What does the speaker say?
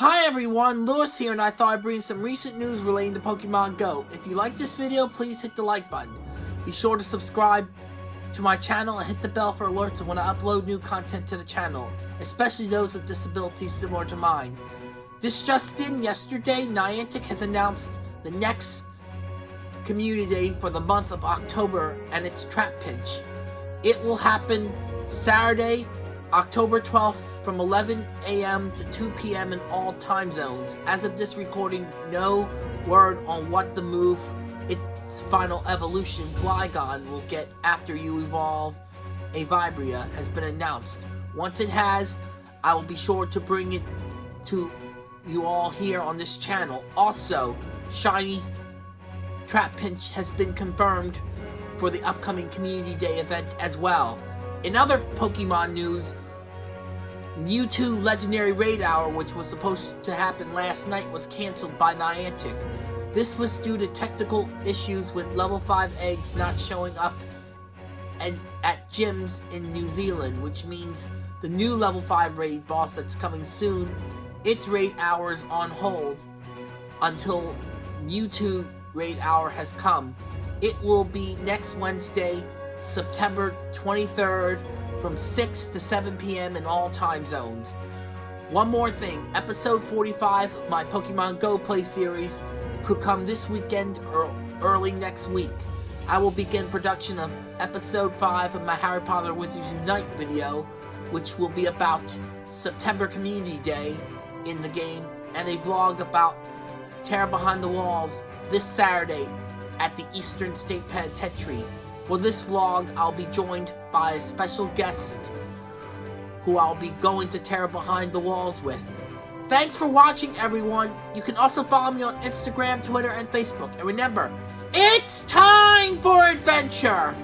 Hi everyone, Lewis here and I thought I'd bring some recent news relating to Pokemon Go. If you like this video, please hit the like button. Be sure to subscribe to my channel and hit the bell for alerts when I upload new content to the channel, especially those with disabilities similar to mine. This just in, yesterday, Niantic has announced the next Community for the month of October and it's Trapinch. It will happen Saturday, October 12th from 11 a.m. to 2 p.m. in all time zones. As of this recording, no word on what the move, its final evolution, Flygon, will get after you evolve a Vibrava has been announced. Once it has, I will be sure to bring it to you all here on this channel. Also, Shiny Trapinch has been confirmed for the upcoming Community Day event as well. In other Pokemon news, Mewtwo Legendary Raid Hour, which was supposed to happen last night, was cancelled by Niantic. This was due to technical issues with level 5 eggs not showing up and at gyms in New Zealand, which means the new level 5 raid boss that's coming soon, its raid hour is on hold until Mewtwo raid hour has come. It will be next Wednesday, September 23rd from 6 to 7 p.m. in all time zones. One more thing, episode 45 of my Pokemon Go Play series could come this weekend or early next week. I will begin production of episode 5 of my Harry Potter Wizards Unite video, which will be about September Community Day in the game, and a vlog about Terror Behind the Walls this Saturday at the Eastern State Penitentiary. For this vlog, I'll be joined by a special guest who I'll be going to Terror Behind the Walls with. Thanks for watching, everyone. You can also follow me on Instagram, Twitter, and Facebook. And remember, it's time for adventure!